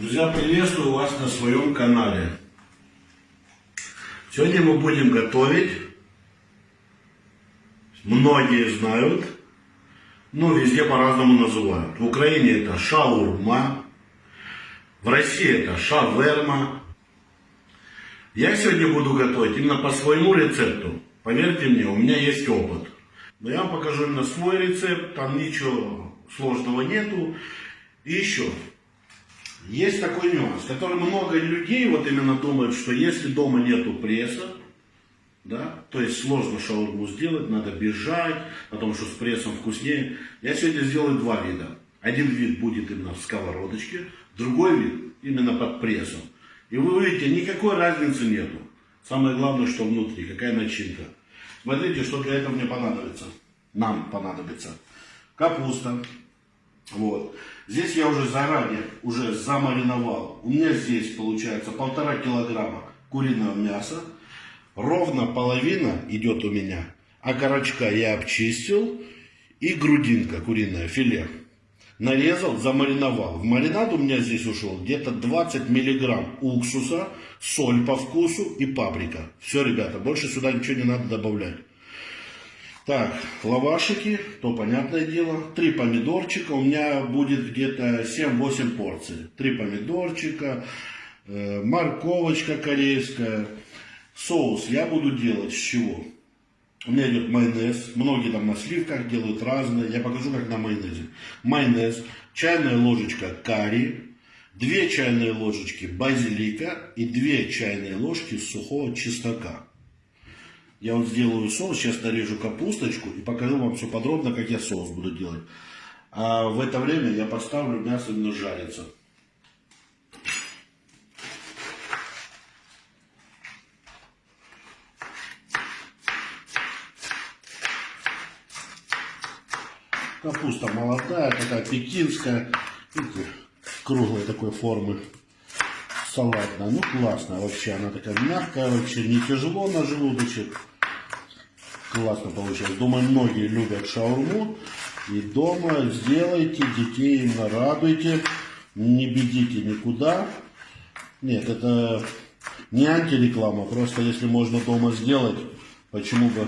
Друзья, приветствую вас на своем канале. Сегодня мы будем готовить, многие знают, но везде по-разному называют. В Украине это шаурма, в России это шаверма. Я сегодня буду готовить именно по своему рецепту. Поверьте мне, у меня есть опыт. Но я вам покажу именно свой рецепт, там ничего сложного нету. И еще, есть такой нюанс, который много людей вот именно думают, что если дома нету пресса, да, то есть сложно шаурму сделать, надо бежать, потому что с прессом вкуснее. Я сегодня сделаю два вида. Один вид будет именно в сковородочке, другой вид именно под прессом. И вы увидите, никакой разницы нету. Самое главное, что внутри, какая начинка. Смотрите, что для этого мне понадобится. Нам понадобится. Капуста. Вот. Здесь я уже заранее уже замариновал. У меня здесь получается полтора килограмма куриного мяса. Ровно половина идет у меня. А корочка я обчистил. И грудинка куриная, филе. Нарезал, замариновал. В маринад у меня здесь ушел где-то 20 миллиграмм уксуса, соль по вкусу и паприка. Все, ребята, больше сюда ничего не надо добавлять. Так, лавашики, то понятное дело. Три помидорчика, у меня будет где-то 7-8 порций. Три помидорчика, э, морковочка корейская. Соус я буду делать с чего? У меня идет майонез. Многие там на сливках делают разные. Я покажу, как на майонезе. Майонез, чайная ложечка карри, две чайные ложечки базилика и две чайные ложки сухого чеснока. Я вот сделаю соус, сейчас нарежу капусточку и покажу вам все подробно, как я соус буду делать. А в это время я поставлю мясо именно жариться. Капуста молодая, такая пекинская, круглой такой формы салатная. Ну, классная вообще. Она такая мягкая вообще, не тяжело на желудочек. Классно получилось. Думаю, многие любят шаурму. И дома сделайте, детей именно радуйте. Не бедите никуда. Нет, это не антиреклама. Просто если можно дома сделать, почему бы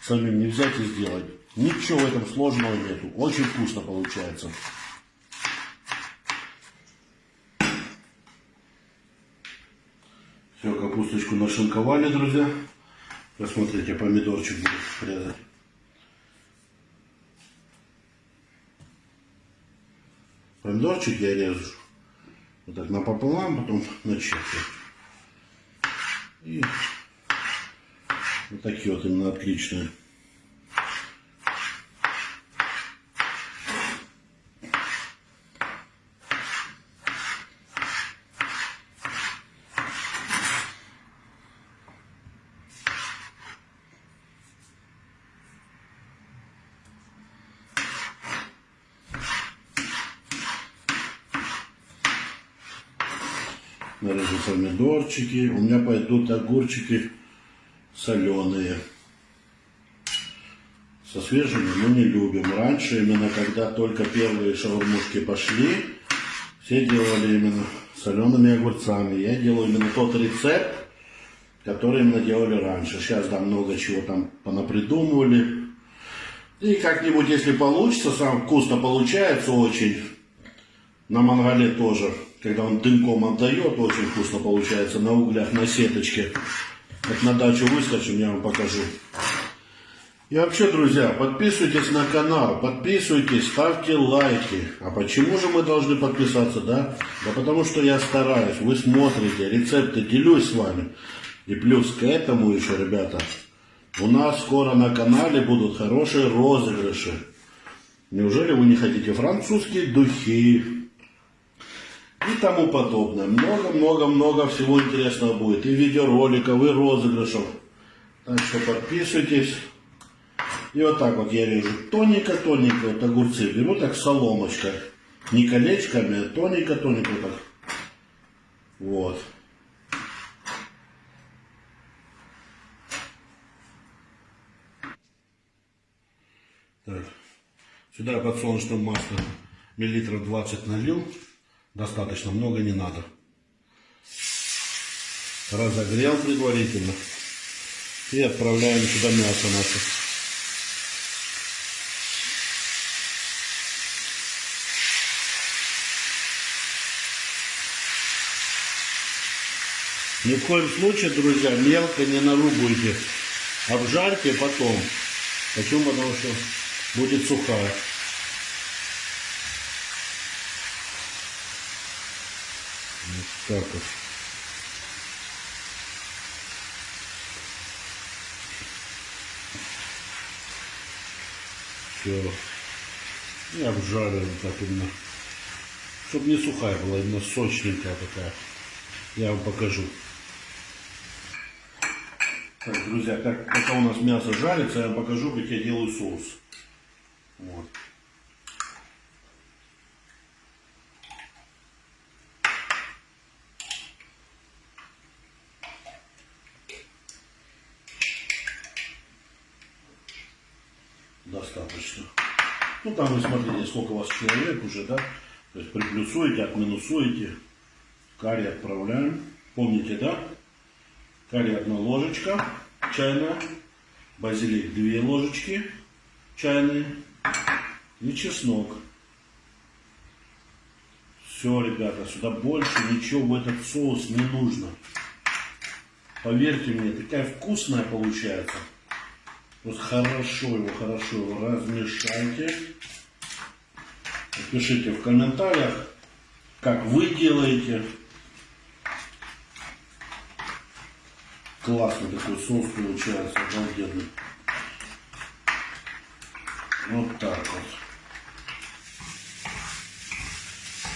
самим не взять и сделать. Ничего в этом сложного нету. Очень вкусно получается. Все, капусточку нашинковали, друзья. Посмотрите, помидорчик будет резать. Помидорчик я режу вот так напополам, потом на четверть. И вот такие вот именно отличные. Нарежу помидорчики. У меня пойдут огурчики соленые. Со свежими мы не любим. Раньше, именно когда только первые шаурмушки пошли, все делали именно солеными огурцами. Я делаю именно тот рецепт, который именно делали раньше. Сейчас да, много чего там понапридумывали. И как-нибудь, если получится, сам вкусно получается очень. На мангале тоже когда он дымком отдает, очень вкусно получается на углях, на сеточке. Вот на дачу выскочим, я вам покажу. И вообще, друзья, подписывайтесь на канал, подписывайтесь, ставьте лайки. А почему же мы должны подписаться, да? Да потому что я стараюсь, вы смотрите, рецепты делюсь с вами. И плюс к этому еще, ребята, у нас скоро на канале будут хорошие розыгрыши. Неужели вы не хотите французские духи, и тому подобное. Много-много-много всего интересного будет. И видеороликов, и розыгрышев. Так что подписывайтесь. И вот так вот я режу тоненько-тоненько вот огурцы. Беру так соломочка. Не колечками, а тоненько-тоненько так. Вот. Так. Сюда подсолнечное масло миллилитров 20 налил. Достаточно, много не надо. Разогрел предварительно. И отправляем сюда мясо наше. Ни в коем случае, друзья, мелко не нарубуйте. Обжарьте потом. Почему? Потому что будет сухая. Вот так вот. Все. И обжарим так именно. Чтобы не сухая была, именно сочненькая такая. Я вам покажу. Так, друзья, как, пока у нас мясо жарится, я вам покажу, как я делаю соус. Вот. Достаточно. Ну там вы смотрите, сколько у вас человек уже, да? То есть приплюсуете, отминусуете. Карри отправляем. Помните, да? Карри одна ложечка чайная. Базилик две ложечки чайные. И чеснок. Все, ребята, сюда больше ничего в этот соус не нужно. Поверьте мне, такая вкусная получается. Вот хорошо его, хорошо его размешайте. Напишите в комментариях, как вы делаете. Классный такой соус получается, обалденный. Вот так вот.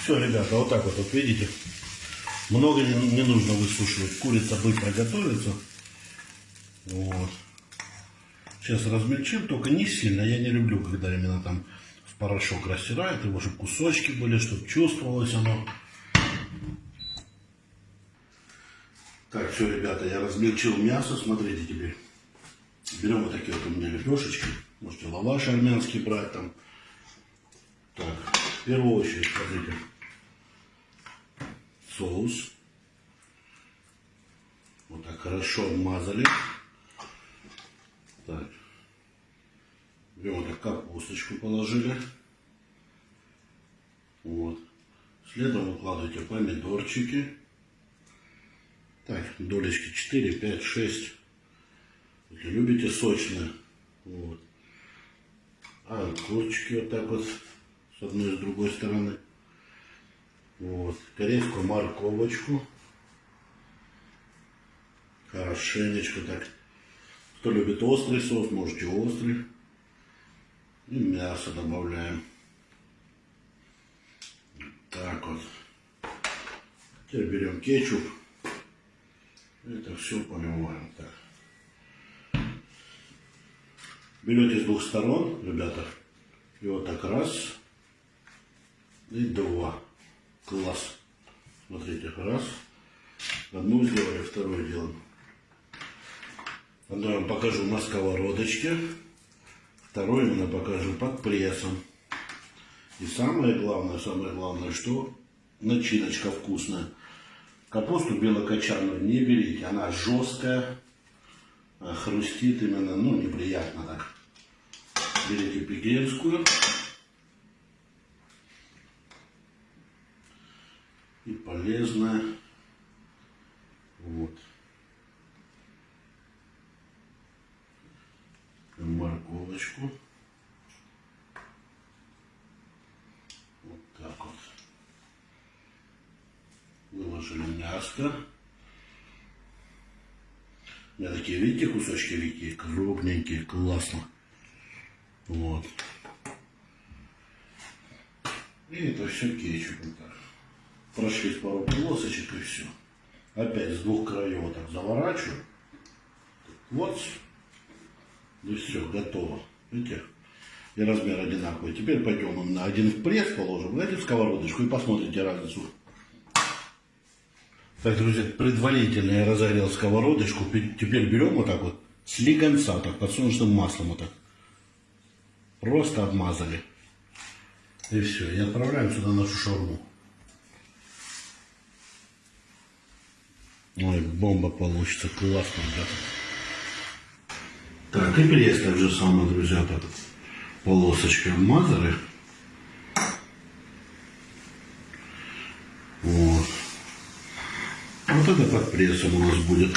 Все, ребята, вот так вот, вот видите. Много не нужно высушивать. Курица быстро готовится. Вот. Сейчас размельчим, только не сильно. Я не люблю, когда именно там в порошок растирают его, чтобы кусочки были, чтобы чувствовалось оно. Так, все, ребята, я размельчил мясо. Смотрите теперь. Берем вот такие вот у меня лепешечки. Можете лаваш армянский брать там. Так, в первую очередь, смотрите. Соус. Вот так хорошо обмазали. Так. Так капусточку положили. Вот. Следом выкладываете помидорчики. Так, долечки 4, 5, 6. Если любите сочные. Вот. А курочки вот так вот с одной и с другой стороны. Вот. Корейскую морковочку. Хорошенечко так. Кто любит острый соус, можете острый. И мясо добавляем. Так вот. Теперь берем кетчуп. Это все поливаем так. Берете с двух сторон, ребята. И вот так раз. И два. Класс. Смотрите, раз. Одну сделали, вторую делаем. Одну я вам покажу на сковородочке. Второй именно покажу под прессом. И самое главное, самое главное, что начиночка вкусная. Капусту белокочанную не берите, она жесткая, а хрустит именно, ну, неприятно так. Берите пекинскую. И полезная. Вот. Морковочку. Вот так вот. Выложили мяско. У меня такие, видите, кусочки какие крупненькие, классно. Вот. И это все кетчупом так. Прошлись пару полосочек и все. Опять с двух краев вот так заворачиваю. Вот. И все, готово. Видите? И размер одинаковый. Теперь пойдем на один в пресс положим, знаете, в сковородочку и посмотрите разницу. Так, друзья, предварительно я разогрел сковородочку. Теперь берем вот так вот слегонца, так подсолнечным маслом вот так. Просто обмазали. И все. И отправляем сюда нашу шаурму. Ой, бомба получится. Классно, ребята. Так, и пресс так же самое, друзья, так. Полосочкой обмазали. Вот. Вот это под прессом у нас будет.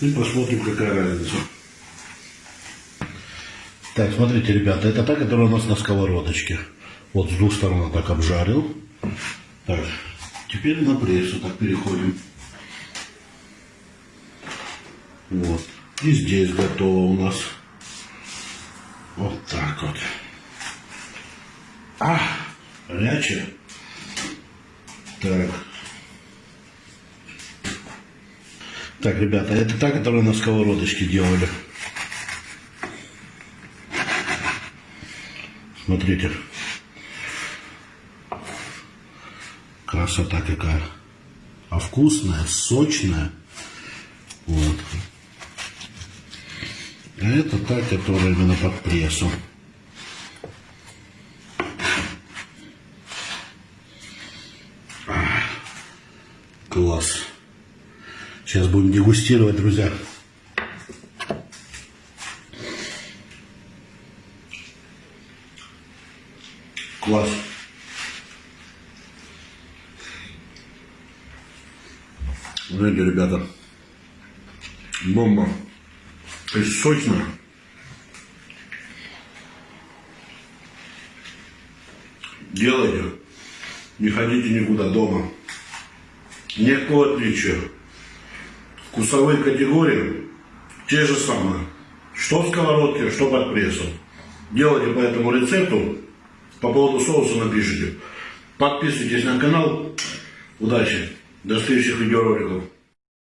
И посмотрим, какая разница. Так, смотрите, ребята, это та, которая у нас на сковородочке. Вот с двух сторон так обжарил. Так, теперь на прессу так переходим. Вот. И здесь готово у нас. Вот так вот. А, горячее. Так. Так, ребята, это та, которую на сковородочке делали. Смотрите. Красота какая. А вкусная, сочная. Вот. А это та, которая именно под прессом. А, Класс. Сейчас будем дегустировать, друзья. Класс. Знаете, ребята, бомба. То есть сочно. Делайте. Не ходите никуда дома. Никакого отличия. Вкусовые категории те же самые. Что в сковородке, что под прессом. Делайте по этому рецепту. По поводу соуса напишите. Подписывайтесь на канал. Удачи. До следующих видеороликов.